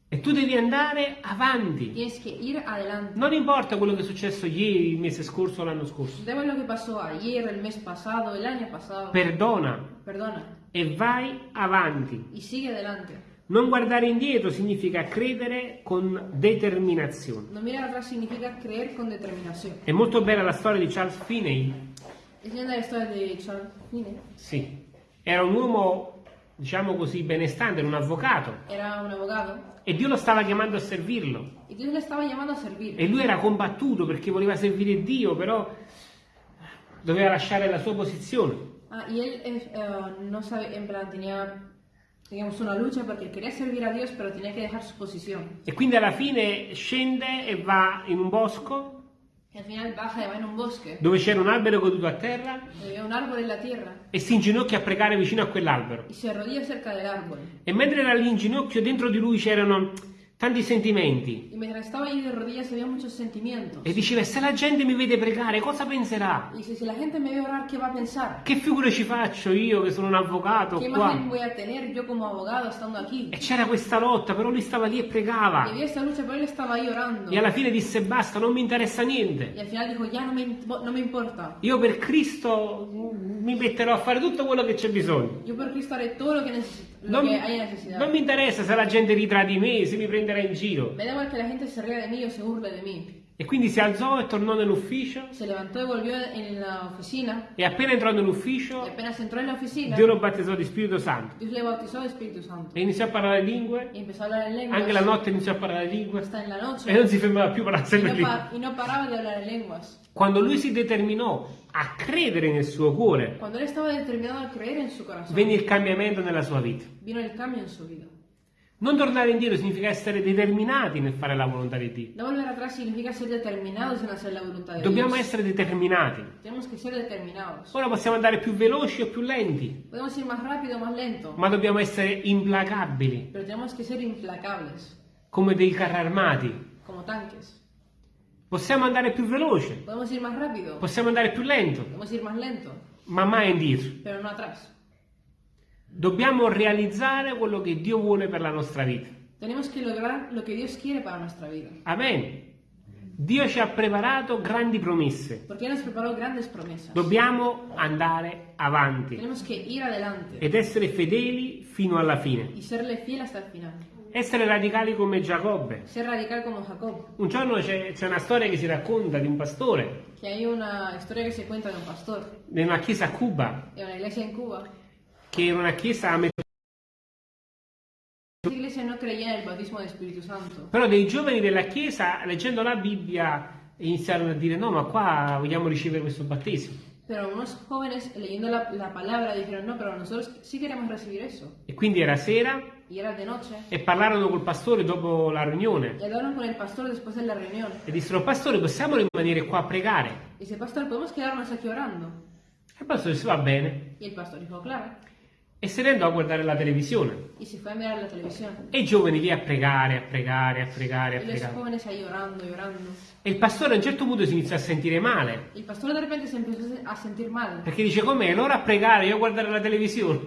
E tu devi andare avanti. Tienes que ir adelante. Non importa quello che è successo ieri, il mese scorso o l'anno scorso. Da igual lo que pasó ayer, el mes pasado, el año pasado. Perdona Perdona. e vai avanti. Y sigue adelante. Non guardare indietro significa credere con determinazione. No mirar atrás significa creer con determinación. È molto bella la storia di Charles Finney. Es linda la historia de Charles Finney. Sì. Era un uomo, diciamo così, benestante, era un avvocato. Era un abogado E Dio lo stava chiamando a servirlo. y Dios le estaba llamando a servir. E lui era combattuto perché voleva servire Dio, però doveva lasciare la sua posizione. Ah, y él eh, eh, no sabe, en plan, tenía, digamos, una lucha porque quería servir a Dios, pero tenía que dejar su posición. E quindi alla fine scende e va in un bosco Y al final baja y va en un bosque, dove c'era un albero caduto a terra e si inginocchia a pregare vicino a quell'albero. árbol. E mentre era lì in ginocchio, dentro di lui c'erano tanti sentimenti. Y mientras estaba allí de rodillas había muchos sentimientos. E diceva, se la gente mi vede pregare, cosa penserà? Y dice, si la gente me ve orar, ¿qué va a pensar? Che figura ci faccio io che sono un avvocato ¿Qué imagen qua? voy a tener yo como abogado estando aquí? E c'era questa lotta, però lui stava lì e Y pregava. había esta lucha, pero él estaba ahí orando. E alla fine disse, basta, non mi interessa niente. Y al final dijo, ya no me, no me importa. Io per Cristo mi metterò a fare tutto quello che c'è bisogno. Yo por Cristo haré todo lo que, neces- lo Non, non mi interessa se la gente ridrà di me, se mi prenderà in giro. Me da igual que la gente se ría de mí o se burle de mí. E quindi si alzò e tornò nell'ufficio. Se levantó y volvió en la oficina. E appena entrò nell'ufficio, en Dio lo battezzò di Spirito Santo. Santo. E iniziò a parlare lingue. Anche la notte iniziò a parlare lingue. E non si fermava più a parlare Y sempre lingue. pa- y no paraba de hablar en lenguas. Quando lui si determinò a credere nel suo cuore, Cuando él estaba determinado a creer en su corazón, venne il cambiamento nella sua vita. vino el cambio en su vida. Non tornare indietro significa essere determinati nel fare la volontà di Dio. No volver atrás significa ser determinados en hacer la voluntad de Dobbiamo Dios. essere determinati. Tenemos que ser determinados. Ora possiamo andare più veloci o più lenti, Podemos ir más rápido o más lento, ma dobbiamo essere implacabili. pero tenemos que ser implacables. come dei carri armati. como tanques. Possiamo andare più veloce, Podemos ir más rápido, possiamo andare più lento, podemos ir más lento, ma mai indietro. pero no atrás. Dobbiamo realizzare quello che Dio vuole per la nostra vita. Tenemos que lograr lo que Dios quiere para nuestra vida. Amen. Dio ci ha preparato grandi promesse. Dobbiamo andare avanti Tenemos que ir adelante ed essere fedeli fino alla fine. y serle fiel hasta el final. Essere radicali come Giacobbe. Jacob. Un giorno c'è, una storia che si racconta di un pastore Que hay una historia que se cuenta de un pastor in una chiesa a Cuba, una Cuba. Che era una chiesa a metà. Esa iglesia no creía en el bautismo del Espíritu Santo. Però dei giovani della chiesa, leggendo la Bibbia, iniziarono a dire no, ma qua vogliamo ricevere questo battesimo. Pero unos jóvenes leyendo la, la palabra dijeron, no, pero nosotros sí queremos recibir eso. E quindi era sera Y era de noche. e parlarono col pastore dopo la riunione Y hablaron con el pastor después de la reunión. e dissero, pastore, possiamo rimanere qua a pregare? Dice, pastor, ¿podemos quedarnos aquí orando? E il pastore disse, va bene. Y el pastor dijo, claro. E se ne andò a guardare la televisione. Y se fue a mirar la televisión. E i giovani lì a pregare, a pregare, a pregare, a Y los pregare. jóvenes ahí orando orando. E il pastore a un certo punto si iniziò a sentire male. Y el pastor de repente se empezó a sentir mal. Perché dice, com'è? Loro a pregare, io a guardare la televisione.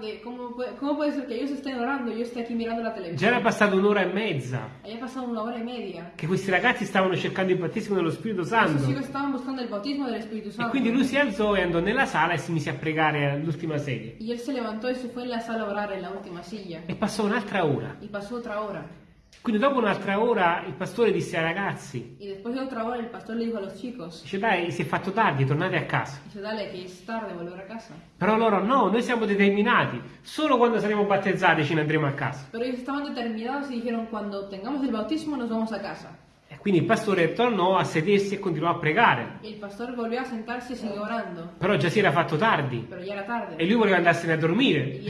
De, ¿cómo puede, ¿cómo puede ser que ellos estén orando yo esté aquí mirando la Già era passata un'ora e mezza pasado una hora y media. che questi ragazzi stavano cercando il battesimo dello Spirito Santo. chicos estaban buscando el bautismo del Espíritu E Santo. quindi lui si alzò e andò nella sala e si mise a pregare all'ultima sedia. Se levantó y se fue en la sala a orar en la última silla. E passò un'altra ora. Y pasó otra hora. Quindi dopo un'altra ora il pastore disse ai ragazzi, Y después de otra hora el pastor le dijo a los chicos, dice dai, si è fatto tardi, tornate a casa. dice, dale, que es tarde, volver a casa. Però loro no, noi siamo determinati, solo quando saremo battezzati ce ne andremo a casa. Pero ellos estaban determinados y dijeron, cuando tengamos el bautismo nos vamos a casa. E quindi il pastore tornò a sedersi e continuò a pregare. Y el pastor volvió a sentarse y siguió orando. Però già si era fatto tardi era tarde. e lui voleva andarsene a dormire.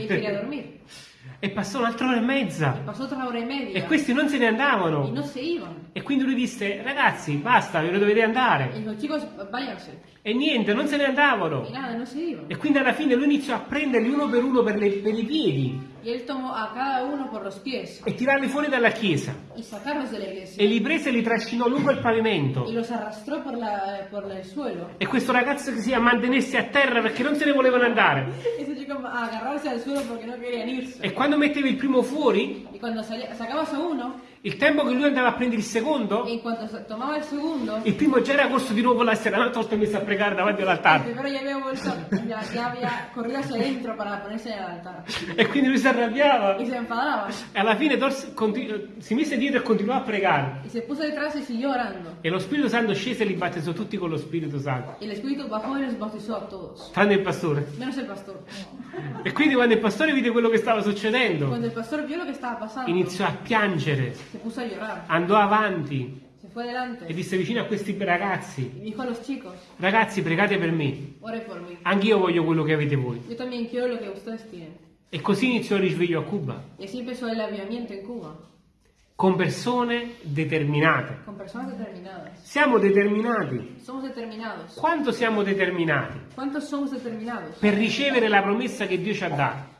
E passò un'altra ora e mezza media. e questi non se ne andavano. no se. E quindi lui disse ragazzi basta, ve ne dovete andare. los chicos. E niente, non se ne andavano. Y nada, no se. E quindi alla fine lui iniziò a prenderli uno per uno per, le- per i piedi Y él tomó a cada uno por los pies e tirarli fuori dalla chiesa. y sacarlos de la iglesia. E li prese e li trascinò lungo il pavimento. Y los arrastró por, la, por el suelo. E questo ragazzo che si mantenesse a terra perché non se ne volevano andare. Ese chico agarrarse al suelo porque no querían irse. E quando mettevi il primo fuori, Y cuando sacabas a uno, il tempo che lui andava a prendere il secondo, cuanto sa- tomaba el segundo, il primo già era corso di nuovo la sera, un'altra volta messo a pregare davanti all'altare. ya, ya había corrido hacia adentro para ponerse en el altar. E quindi lui si arrabbiava. Y se enfadaba. E alla fine si mise dietro e continuò a pregare. Y se puso detrás y siguió orando. E lo Spirito Santo scese e li battezzò tutti con lo Spirito Santo. Y el Espíritu bajó y los bautizó a todos. Tranne il pastore. Menos el pastor. E quindi quando il pastore vide quello che stava succedendo, Cuando el pastor vio lo que estaba pasando, iniziò a piangere, se puso a llorar. andò avanti Se fue adelante e disse vicino a questi ragazzi, dijo a los chicos, ragazzi pregate per me, ore por mí. anch'io voglio quello che avete voi. Yo también quiero lo que ustedes tienen. E così iniziò il risveglio a Cuba, así empezó el avivamiento en Cuba, con persone determinate. con personas determinadas. Siamo determinati. Quanto siamo determinati ¿Cuántos somos determinados per ricevere la promessa che Dio ci ha dato?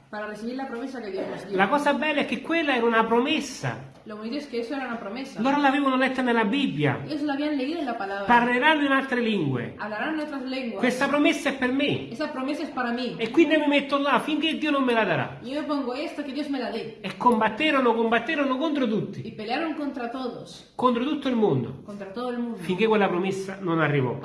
La cosa bella è che quella era una promessa. Lo bonito es que eso era una promesa. Loro l'avevano letta nella Bibbia. Parleranno in altre lingue. Questa promessa è per me. Es. E quindi mi metto là finché Dio non me la darà. Me la. E combatterono, combatterono contro tutti, contro tutto il mondo, mundo, finché quella promessa non arrivò.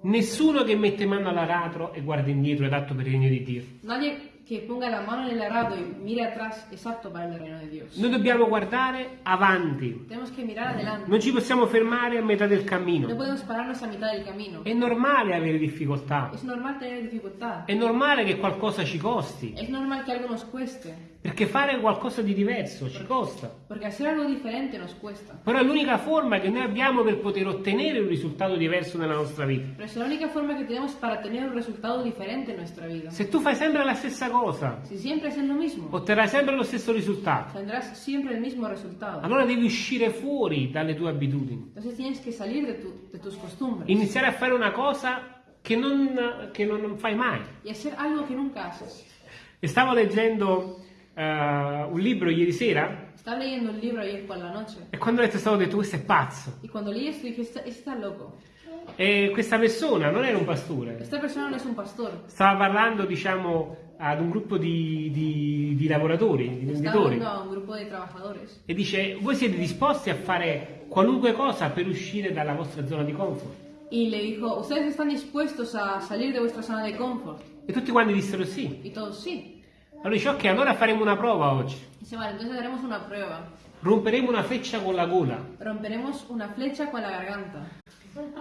Nessuno che mette mano all'aratro e guarda indietro è adatto per il regno di Dio. Nadie que ponga la mano en el arado y mire atrás es apto para el reino de Dios. Noi dobbiamo guardare avanti. Tenemos que mirar adelante. Non ci possiamo fermare a metà del No cammino. podemos pararnos a mitad del camino. È normale avere difficoltà. Es normal tener dificultad. È normale che qualcosa ci costi. Es normal que algo nos cueste. Perché fare qualcosa di diverso ci costa. Porque hacer algo diferente nos cuesta. Però è l'unica forma che noi abbiamo per poter ottenere un risultato diverso nella nostra vita. Pero es la única forma que tenemos para tener un resultado diferente en nuestra vida. Se tu fai sempre la stessa cosa, Si siempre haces lo mismo, otterrai sempre lo stesso risultato. tendrás siempre el mismo resultado. Allora devi uscire fuori dalle tue abitudini. Entonces tienes que salir de, tu- de tus costumbres Iniziare a fare una cosa che non, che non fai mai. y hacer algo que nunca haces. E stavo leggendo eh, un libro ieri sera Estaba leyendo un libro ayer por la noche. E quando ho letto stavo detto, questo è pazzo. Y cuando leí esto dije, está, está loco. E questa persona non era un pastore, Esta persona no es un pastor. stava parlando, diciamo, ad un gruppo di, di- di lavoratori, di venditori. E dice, voi siete disposti a fare qualunque cosa per uscire dalla vostra zona di comfort? Y le dijo, ¿ustedes están dispuestos a salir de vuestra zona de confort? E tutti quanti dissero sì. Y todos sí. Allora dice, ok, allora faremo una prova oggi. Dice, vale, entonces haremos una prueba. Romperemo una freccia con la gola. Romperemos una flecha con la garganta.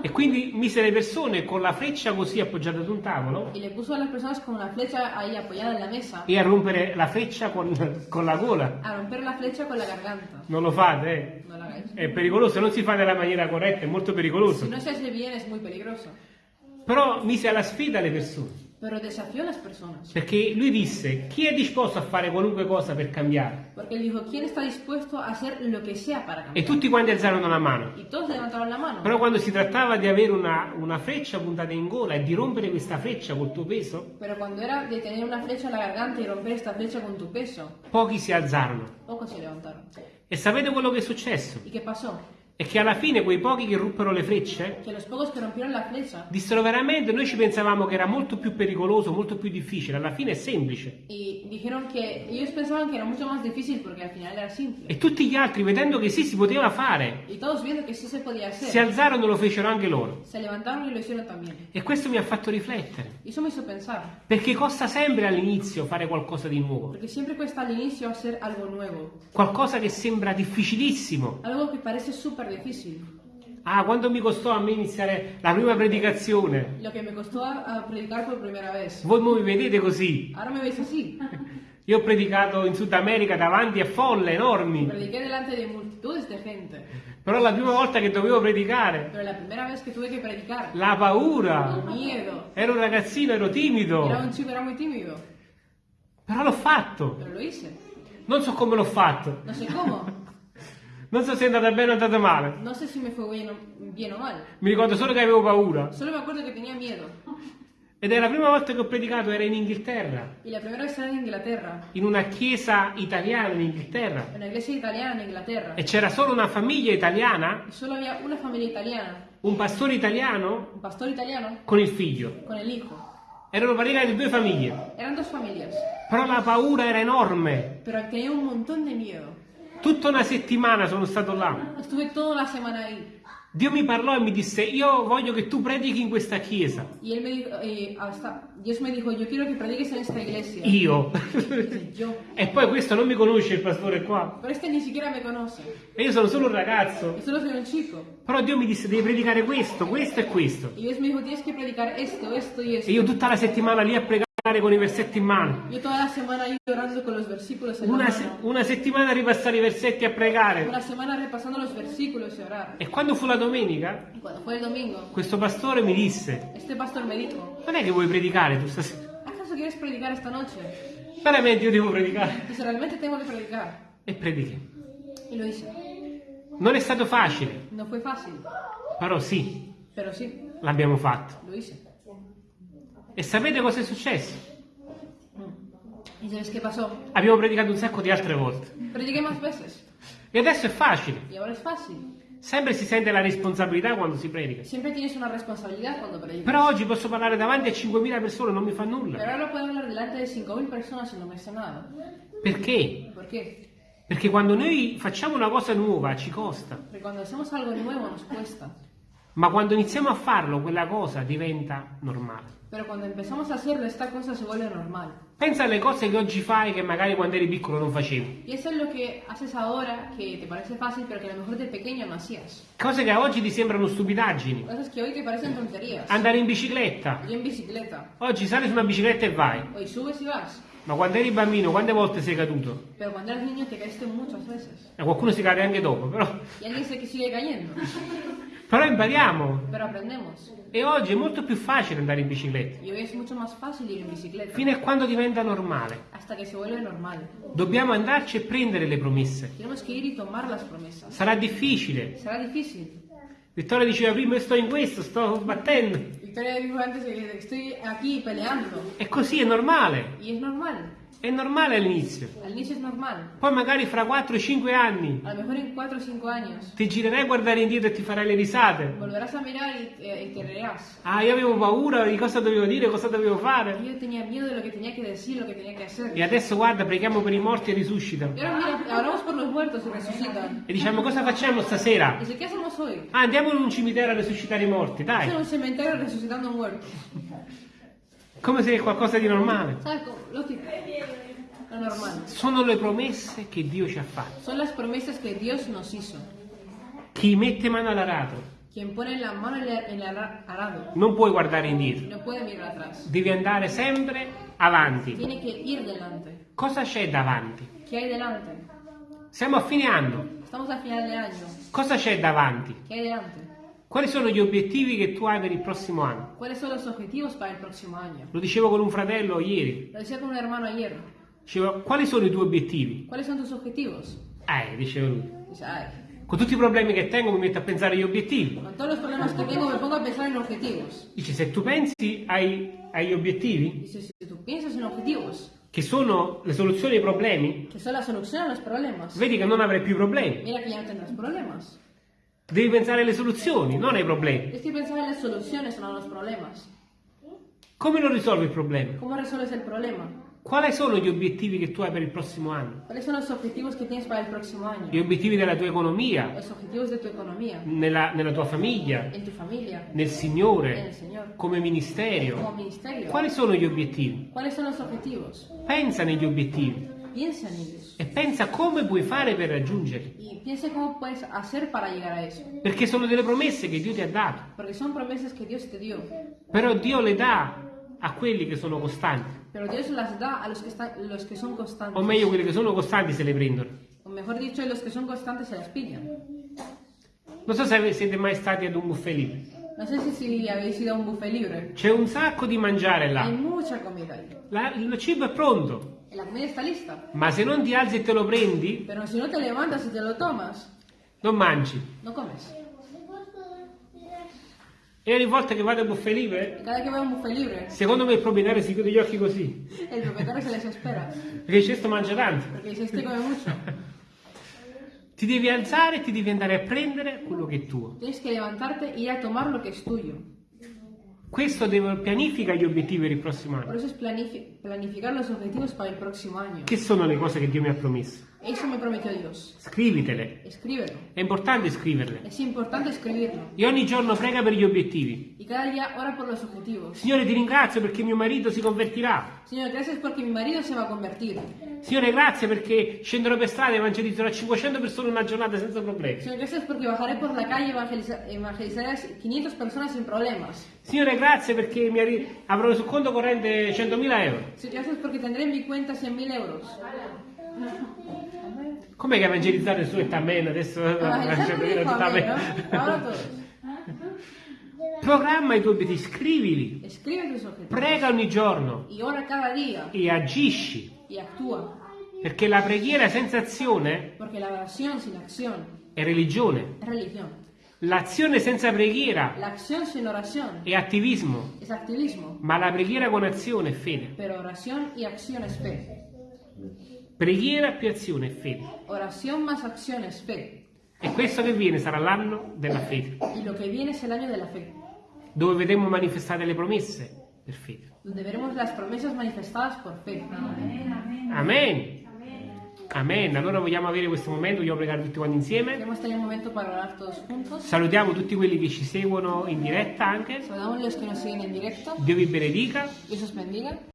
E quindi mise le persone con la freccia così appoggiata ad un tavolo Y le puso a las personas con una flecha ahí apoyada en la mesa e a rompere la freccia con, [laughs] con la gola. a romper la flecha con la garganta. Non lo fate, eh. No. È pericoloso, non si fa nella maniera corretta, è molto pericoloso. Si no se hace bien es muy peligroso. Però mise alla sfida le persone. Pero desafió a las personas. Perché lui disse, chi è disposto a fare qualunque cosa per cambiare? Porque él dijo, ¿quién está dispuesto a hacer lo que sea para E cambiar? tutti quanti alzarono la mano. Y todos levantaron la mano. Però quando si trattava di avere una, una freccia puntata in gola e di rompere questa freccia col tuo peso, Pero cuando era de tener una flecha en la garganta y romper esta flecha con tu peso, pochi si alzarono. pocos se levantaron. E sapete quello che è successo? ¿Y qué pasó? È che alla fine quei pochi che ruppero le frecce Que los pocos que rompieron la flecha dissero veramente, noi ci pensavamo che era molto più pericoloso, molto più difficile, alla fine è semplice. dijeron que ellos pensaban que era mucho más difícil porque al final era simple. E tutti gli altri, vedendo che sì, si poteva fare, Y todos viendo que sí se podía si hacer, alzarono e lo fecero anche loro. se levantaron y lo hicieron también. E questo mi ha fatto riflettere. Eso me hizo pensar, Perché costa sempre all'inizio fare qualcosa di nuovo, porque siempre cuesta al inicio hacer algo nuevo, qualcosa che sembra difficilissimo. algo que parece súper difícil. Ah, quando mi costò a me iniziare la prima predicazione? Lo que me costó a, a predicar por primera vez. Voi mi vedete così. Ahora me veis [laughs] así. Io ho predicato in Sud America davanti a folle enormi, Prediqué delante de multitudes de gente, però la prima volta che dovevo predicare, pero la primera vez que tuve que predicar, la paura, el miedo. ero un ragazzino, ero timido, Era un chico, era muy tímido, però l'ho fatto. pero lo hice. Non so come l'ho fatto, No sé cómo, non so se è andata bene o è andata male. no sé si me fue bien bien o mal. Mi ricordo solo che avevo paura. Solo me acuerdo que tenía miedo. Ed è la prima volta che ho predicato, era in Inghilterra, Y la primera vez era en Inglaterra, in una chiesa italiana in Inghilterra. una iglesia italiana en Inglaterra. E c'era solo una famiglia italiana, Y solo había una familia italiana, un pastore italiano un pastor italiano con il figlio. con el hijo. Erano praticamente due famiglie. Eran dos familias, Però la paura era enorme. pero tenía un montón de miedo. Tutta una settimana sono stato là. Estuve toda la semana ahí. Dio mi parlò e mi disse, io voglio che tu predichi in questa chiesa. Y me dijo, eh, hasta, Dios me dijo, yo quiero que prediques en esta iglesia. Io. E poi questo non mi conosce il pastore qua. Pero este ni siquiera me conoce. E io sono solo un ragazzo. Yo solo soy un chico. Però Dio mi disse, devi predicare questo, questo e questo. Y Dios me dijo, tienes que predicar esto, esto y esto. E io tutta la settimana lì a pregare con i versetti in mano. Yo toda la semana ahí orando con los versículos en la Una, mano. una settimana a ripassare i versetti a pregare. Una semana repasando los versículos y orar. E quando fu la domenica, Y cuando fue el domingo, questo pastore mi disse, este pastor me dijo, non è che vuoi predicare tu stasera? ¿acaso quieres predicar esta noche? Veramente io devo predicare. Dice, realmente tengo que predicar. E predichi. Y lo hice. Non è stato facile, No fue fácil, però sì, pero sí, l'abbiamo fatto. lo hice. E sapete cosa è successo? ¿Y sabes qué pasó? Abbiamo predicato un sacco di altre volte. E adesso è facile. Sempre si sente la responsabilità quando si predica. Siempre tienes una responsabilidad cuando predicas. Però oggi posso parlare davanti a 5.000 persone, non mi fa nulla. ahora puedo hablar delante de 5.000 personas y no me hace nada. Perché? ¿Por qué? Perché quando noi facciamo una cosa nuova ci costa, Porque cuando hacemos algo nuevo nos cuesta. Ma quando iniziamo a farlo quella cosa diventa normale. Pero cuando empezamos a hacerlo, esta cosa se vuelve normal. Pensa alle cose che oggi fai che magari quando eri piccolo non facevi. Piensa en lo que haces ahora que te parece fácil, pero que a lo mejor de pequeño no hacías. Cose che oggi ti sembrano stupidaggini. Cosas que hoy te parecen tonterías. Andare in bicicletta. Yo en bicicleta. Oggi sali su una bicicletta e vai. Hoy subes y vas. Ma quando eri bambino, quante volte sei caduto? Pero cuando eras niño te caíste muchas veces. E qualcuno si cade anche dopo, però, Y alguien se sigue cayendo. [laughs] però impariamo. Pero aprendemos. E oggi è molto più facile andare in bicicletta, Y hoy es mucho más fácil ir en bicicleta. fino a quando diventa normale. Hasta que se vuelve normal. Dobbiamo andarci e prendere le promesse. Tenemos que ir y tomar las promesas. Sarà difficile. Será difícil. Vittoria diceva prima io sto in questo, sto battendo. Victoria dijo antes que estoy aquí peleando. E così è normale. Y es normal. È normale all'inizio. Al inicio es normal. Poi magari fra 4-5 anni A lo mejor en 4 o 5 años ti girerai a guardare indietro e ti farai le risate. volverás a mirar y, eh, y te reirás. Ah, io avevo paura di cosa dovevo dire, cosa dovevo fare. Yo tenía miedo de lo que tenía que decir, lo que tenía que hacer. E adesso guarda, preghiamo per i morti e risuscitano. Y ahora mira, oramos por los muertos y resucitan. E diciamo cosa facciamo stasera? Dice, ¿qué hacemos hoy? Ah, andiamo in un cimitero a resuscitare i morti, Estamos en dai. un cementerio resucitando muertos. [laughs] Come se è qualcosa di normale. Sono le promesse che Dio ci ha fatto. Son las promesas que Dios nos hizo. Chi mette mano all'arato non puoi guardare indietro, devi andare sempre avanti. Cosa c'è davanti? Siamo a fine anno. Cosa c'è davanti? Quali sono gli obiettivi che tu hai per il prossimo anno? ¿Cuáles son los objetivos para el próximo año? Lo dicevo con un fratello ieri. Lo decía con un hermano ayer. Dicevo, quali sono i tuoi obiettivi? ¿Cuáles son tus objetivos? Eh, diceva lui. Dice, ay, Con tutti i problemi che tengo mi metto a pensare agli obiettivi. con todos los problemas que tengo me pongo a pensar en objetivos. Dice, se tu pensi ai- agli obiettivi, Dice, si tú piensas en objetivos, che sono le soluzioni ai problemi, que son la solución a los problemas, vedi che non avrai più problemi. mira que ya no tendrás problemas. Devi pensare alle soluzioni, non ai problemi. Es que pensar en las soluciones, no en los problemas. Come lo risolvi il problema? ¿Cómo resuelves el problema? Quali sono gli obiettivi che tu hai per il prossimo anno? ¿Cuáles son los objetivos que tienes para el próximo año? Gli obiettivi della tua economia, Los objetivos de tu economía, nella, nella tua famiglia, en tu familia, nel en el Signore, Señor, come como ministerio. ministerio. Quali sono gli obiettivi? ¿Cuáles son los objetivos? Pensa negli obiettivi. E pensa come puoi fare per raggiungerli. Y piensa cómo puedes hacer para llegar a eso. Perché sono delle promesse che Dio ti ha dato. Porque son promesas que Dios te dio. Però Dio le dà a quelli che sono costanti. Pero Dios las da a los que, están, los que son constantes. O meglio, quelli che sono costanti se le prendono. O mejor dicho, los que son constantes se las pillan. Non so se siete mai stati ad un buffet libero. No sé si, si habéis ido a un buffet libre. C'è un sacco di mangiare Hay là. mucha comida ahí. La- il cibo è pronto. La comida está lista. Ma se non ti alzi e te lo prendi, Pero si no te levantas y te lo tomas, non mangi. no comes. E ogni volta che vado a buffet libero, Y cada que va a buffet libre, secondo me il proprietario si chiude gli occhi così. el propietario se les espera. Perché questo mangia tanto. Porque dice, este come mucho. [laughs] Ti devi alzare e ti devi andare a prendere quello che è tuo. Tienes que levantarte e ir a tomar lo que es tuyo. Questo deve, pianifica gli obiettivi per il prossimo Por anno. eso es planifi- planificar los objetivos para el próximo año. Che sono le cose che Dio mi ha promesso? Eso me prometió Dios. Scrivitele. Escríbelo. È importante scriverle. Es importante escribirlo. E ogni giorno prega per gli obiettivi. Y cada día ora por los objetivos. Signore, ti ringrazio perché mio marito si convertirà. Señor, gracias porque mi marido se va a convertir. Signore, grazie perché scenderò per strada e evangelizzerò 500 persone in una giornata senza problemi. Señor, gracias porque bajaré por la calle y evangeliza- evangelizaré a 500 personas sin problemas. Signore, grazie perché avrò sul conto corrente 100.000 euro. Señor, gracias porque tendré en mi cuenta 100.000 euros. Com'è che evangelizzare su e amen? Adesso Evangelizar me dijo amén, amen. ¿no? Ahora todos. Programma i tuoi obiettivi, scrivili, prega ogni giorno e agisci. Perché la preghiera senza azione è religione. L'azione senza preghiera è attivismo. Ma la preghiera con azione è fede. Preghiera più azione fede. Oración más acción es fe. E questo che viene sarà l'anno della fede, Y lo que viene es el año de la fe. dove vedremo manifestate le promesse per fede. Donde veremos las promesas manifestadas por fe. Amen. Amen. Allora vogliamo avere questo momento, vogliamo pregare tutti quanti insieme. Salutiamo tutti quelli che ci seguono in diretta anche. Dio vi benedica.